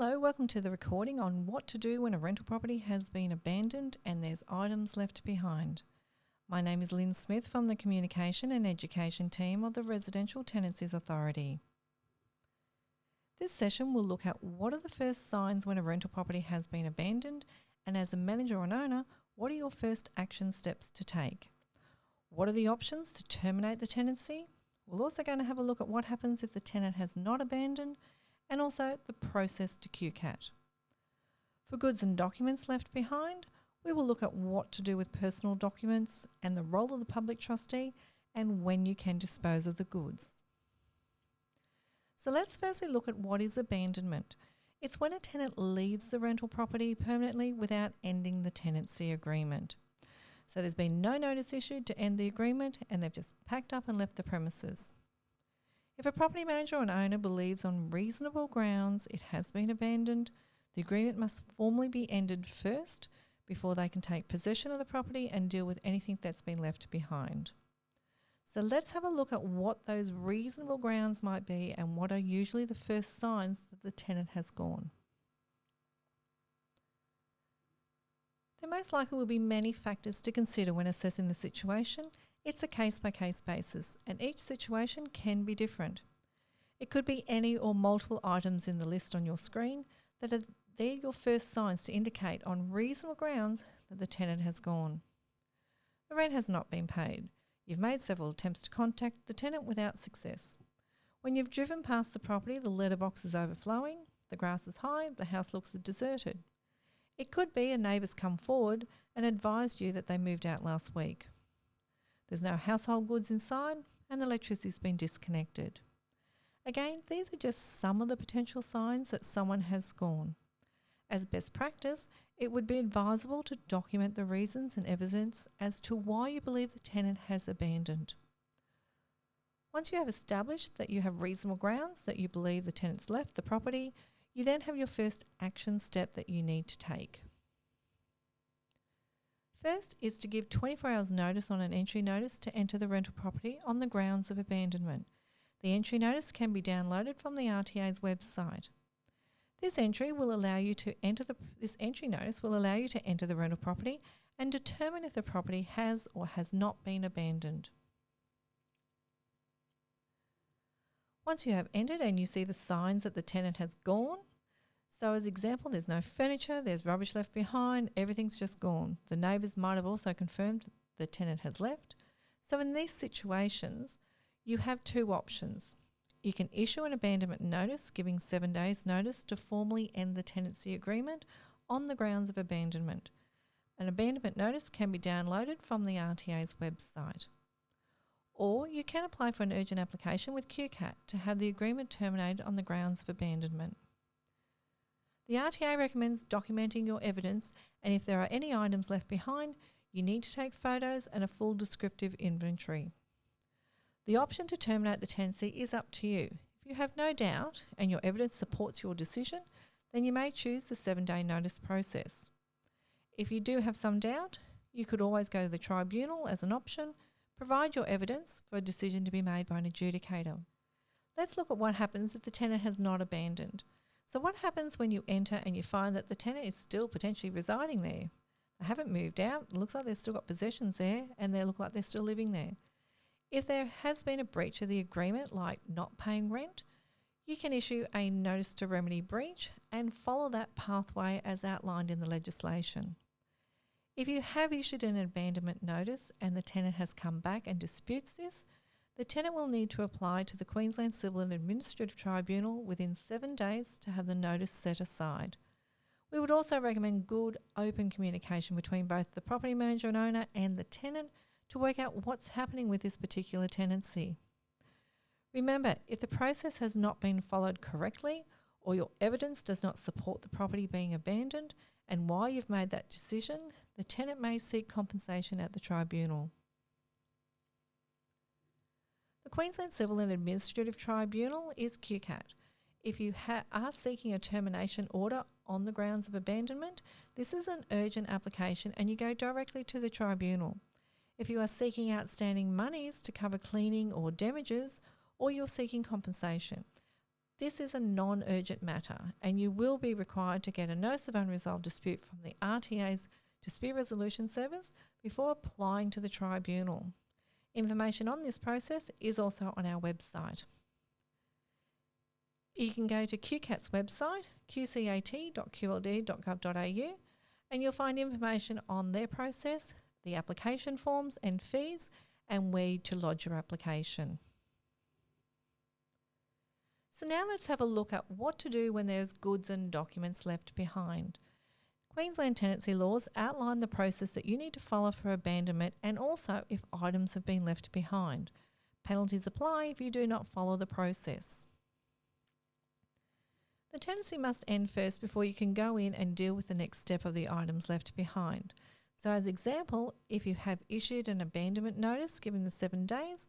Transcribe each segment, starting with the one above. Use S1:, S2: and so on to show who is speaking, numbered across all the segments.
S1: Hello, welcome to the recording on what to do when a rental property has been abandoned and there's items left behind. My name is Lynn Smith from the Communication and Education team of the Residential Tenancies Authority. This session will look at what are the first signs when a rental property has been abandoned and as a manager or an owner, what are your first action steps to take? What are the options to terminate the tenancy? We're also going to have a look at what happens if the tenant has not abandoned and also the process to QCAT. For goods and documents left behind, we will look at what to do with personal documents and the role of the public trustee and when you can dispose of the goods. So let's firstly look at what is abandonment. It's when a tenant leaves the rental property permanently without ending the tenancy agreement. So there's been no notice issued to end the agreement and they've just packed up and left the premises. If a property manager or an owner believes on reasonable grounds it has been abandoned, the agreement must formally be ended first before they can take possession of the property and deal with anything that's been left behind. So let's have a look at what those reasonable grounds might be and what are usually the first signs that the tenant has gone. There most likely will be many factors to consider when assessing the situation it's a case by case basis, and each situation can be different. It could be any or multiple items in the list on your screen that are they're your first signs to indicate on reasonable grounds that the tenant has gone. The rent has not been paid. You've made several attempts to contact the tenant without success. When you've driven past the property, the letterbox is overflowing, the grass is high, the house looks deserted. It could be a neighbour's come forward and advised you that they moved out last week. There's no household goods inside and the electricity's been disconnected. Again, these are just some of the potential signs that someone has gone. As best practice, it would be advisable to document the reasons and evidence as to why you believe the tenant has abandoned. Once you have established that you have reasonable grounds that you believe the tenant's left the property, you then have your first action step that you need to take. First is to give 24 hours notice on an entry notice to enter the rental property on the grounds of abandonment. The entry notice can be downloaded from the RTA's website. This entry will allow you to enter the this entry notice will allow you to enter the rental property and determine if the property has or has not been abandoned. Once you have entered and you see the signs that the tenant has gone, so as example, there's no furniture, there's rubbish left behind, everything's just gone. The neighbours might have also confirmed the tenant has left. So in these situations, you have two options. You can issue an abandonment notice giving seven days notice to formally end the tenancy agreement on the grounds of abandonment. An abandonment notice can be downloaded from the RTA's website. Or you can apply for an urgent application with QCAT to have the agreement terminated on the grounds of abandonment. The RTA recommends documenting your evidence and if there are any items left behind, you need to take photos and a full descriptive inventory. The option to terminate the tenancy is up to you. If you have no doubt and your evidence supports your decision, then you may choose the seven day notice process. If you do have some doubt, you could always go to the tribunal as an option, provide your evidence for a decision to be made by an adjudicator. Let's look at what happens if the tenant has not abandoned. So what happens when you enter and you find that the tenant is still potentially residing there? They haven't moved out. It looks like they've still got possessions there and they look like they're still living there. If there has been a breach of the agreement, like not paying rent, you can issue a notice to remedy breach and follow that pathway as outlined in the legislation. If you have issued an abandonment notice and the tenant has come back and disputes this, the tenant will need to apply to the Queensland Civil and Administrative Tribunal within seven days to have the notice set aside. We would also recommend good open communication between both the property manager and owner and the tenant to work out what's happening with this particular tenancy. Remember, if the process has not been followed correctly or your evidence does not support the property being abandoned and why you've made that decision, the tenant may seek compensation at the tribunal. The Queensland Civil and Administrative Tribunal is QCAT. If you are seeking a termination order on the grounds of abandonment, this is an urgent application and you go directly to the tribunal. If you are seeking outstanding monies to cover cleaning or damages, or you're seeking compensation, this is a non urgent matter, and you will be required to get a notice of unresolved dispute from the RTA's Dispute Resolution Service before applying to the tribunal. Information on this process is also on our website. You can go to QCAT's website, qcat.qld.gov.au, and you'll find information on their process, the application forms and fees, and where to lodge your application. So now let's have a look at what to do when there's goods and documents left behind. Queensland tenancy laws outline the process that you need to follow for abandonment and also if items have been left behind. Penalties apply if you do not follow the process. The tenancy must end first before you can go in and deal with the next step of the items left behind. So as example, if you have issued an abandonment notice given the seven days,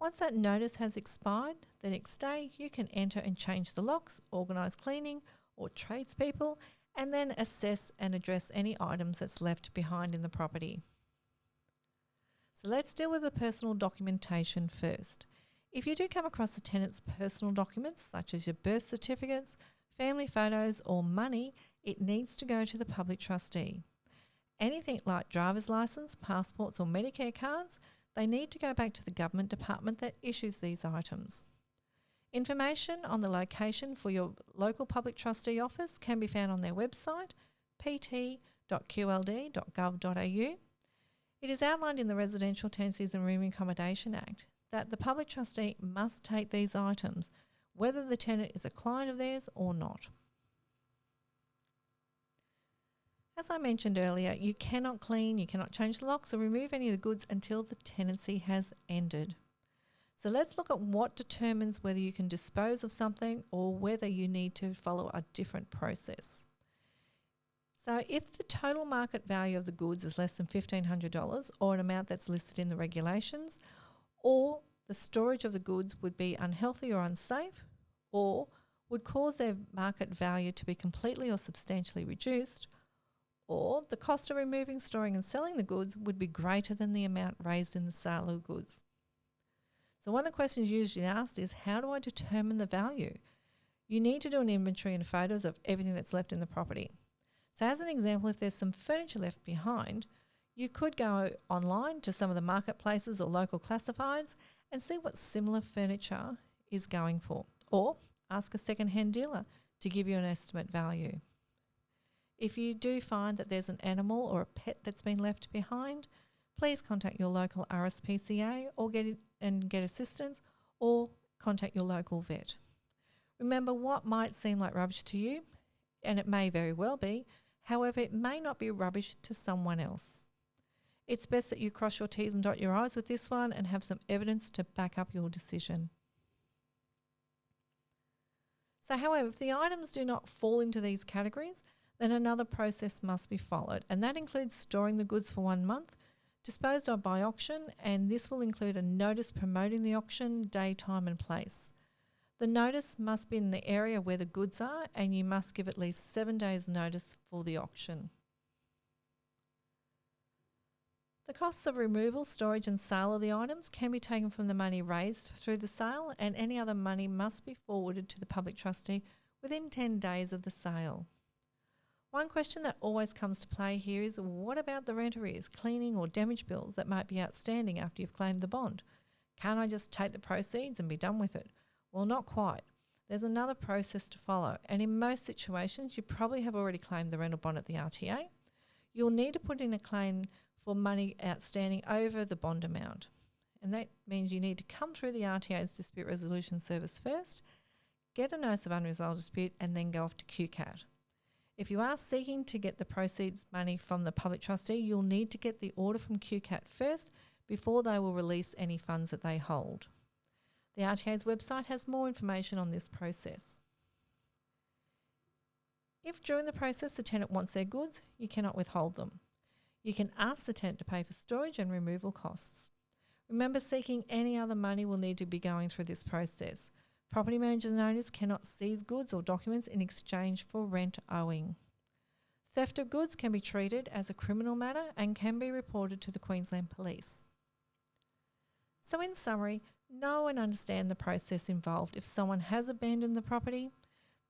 S1: once that notice has expired, the next day you can enter and change the locks, organise cleaning or tradespeople and then assess and address any items that's left behind in the property. So let's deal with the personal documentation first. If you do come across the tenant's personal documents, such as your birth certificates, family photos, or money, it needs to go to the public trustee. Anything like driver's license, passports, or Medicare cards, they need to go back to the government department that issues these items. Information on the location for your local public trustee office can be found on their website, pt.qld.gov.au. It is outlined in the Residential Tenancies and Room Accommodation Act that the public trustee must take these items whether the tenant is a client of theirs or not. As I mentioned earlier, you cannot clean, you cannot change the locks or remove any of the goods until the tenancy has ended. So let's look at what determines whether you can dispose of something or whether you need to follow a different process. So if the total market value of the goods is less than $1,500 or an amount that's listed in the regulations, or the storage of the goods would be unhealthy or unsafe, or would cause their market value to be completely or substantially reduced, or the cost of removing, storing, and selling the goods would be greater than the amount raised in the sale of goods. So, one of the questions usually asked is how do I determine the value? You need to do an inventory and photos of everything that's left in the property. So, as an example, if there's some furniture left behind, you could go online to some of the marketplaces or local classifieds and see what similar furniture is going for, or ask a second-hand dealer to give you an estimate value. If you do find that there's an animal or a pet that's been left behind, please contact your local RSPCA or get and get assistance or contact your local vet. Remember what might seem like rubbish to you, and it may very well be, however, it may not be rubbish to someone else. It's best that you cross your T's and dot your I's with this one and have some evidence to back up your decision. So, however, if the items do not fall into these categories, then another process must be followed, and that includes storing the goods for one month, disposed of by auction, and this will include a notice promoting the auction, day, time, and place. The notice must be in the area where the goods are, and you must give at least seven days' notice for the auction. The costs of removal, storage, and sale of the items can be taken from the money raised through the sale, and any other money must be forwarded to the public trustee within 10 days of the sale. One question that always comes to play here is what about the rent arrears, cleaning, or damage bills that might be outstanding after you've claimed the bond? Can't I just take the proceeds and be done with it? Well, not quite. There's another process to follow, and in most situations, you probably have already claimed the rental bond at the RTA. You'll need to put in a claim for money outstanding over the bond amount. And that means you need to come through the RTA's dispute resolution service first, get a notice of unresolved dispute, and then go off to QCAT. If you are seeking to get the proceeds money from the public trustee, you'll need to get the order from QCAT first before they will release any funds that they hold. The RTA's website has more information on this process. If during the process the tenant wants their goods, you cannot withhold them. You can ask the tenant to pay for storage and removal costs. Remember, seeking any other money will need to be going through this process. Property managers and owners cannot seize goods or documents in exchange for rent owing. Theft of goods can be treated as a criminal matter and can be reported to the Queensland Police. So, in summary, Know and understand the process involved. If someone has abandoned the property,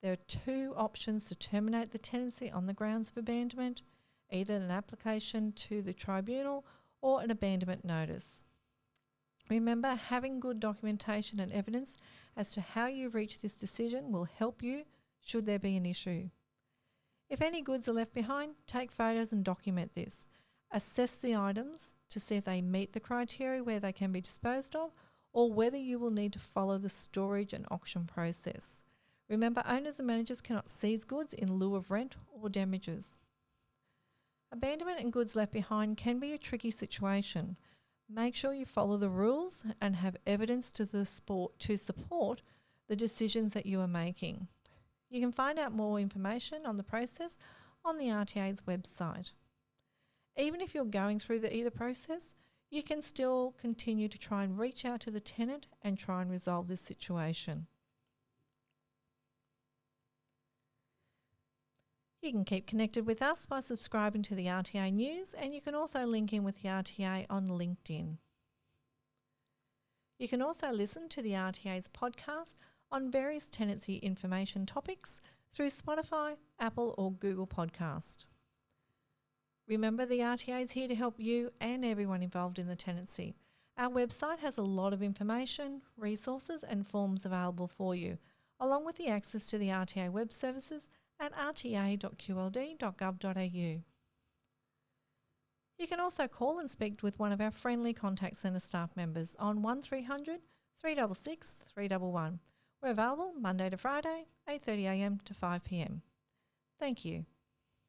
S1: there are two options to terminate the tenancy on the grounds of abandonment either an application to the tribunal or an abandonment notice. Remember, having good documentation and evidence as to how you reach this decision will help you should there be an issue. If any goods are left behind, take photos and document this. Assess the items to see if they meet the criteria where they can be disposed of or whether you will need to follow the storage and auction process. Remember, owners and managers cannot seize goods in lieu of rent or damages. Abandonment and goods left behind can be a tricky situation. Make sure you follow the rules and have evidence to, the sport, to support the decisions that you are making. You can find out more information on the process on the RTA's website. Even if you're going through the either process, you can still continue to try and reach out to the tenant and try and resolve this situation. You can keep connected with us by subscribing to the RTA News, and you can also link in with the RTA on LinkedIn. You can also listen to the RTA's podcast on various tenancy information topics through Spotify, Apple, or Google Podcast. Remember, the RTA is here to help you and everyone involved in the tenancy. Our website has a lot of information, resources, and forms available for you, along with the access to the RTA web services at rta.qld.gov.au. You can also call and speak with one of our friendly contact centre staff members on 1300 366 311. We're available Monday to Friday, 8.30am to 5pm. Thank you.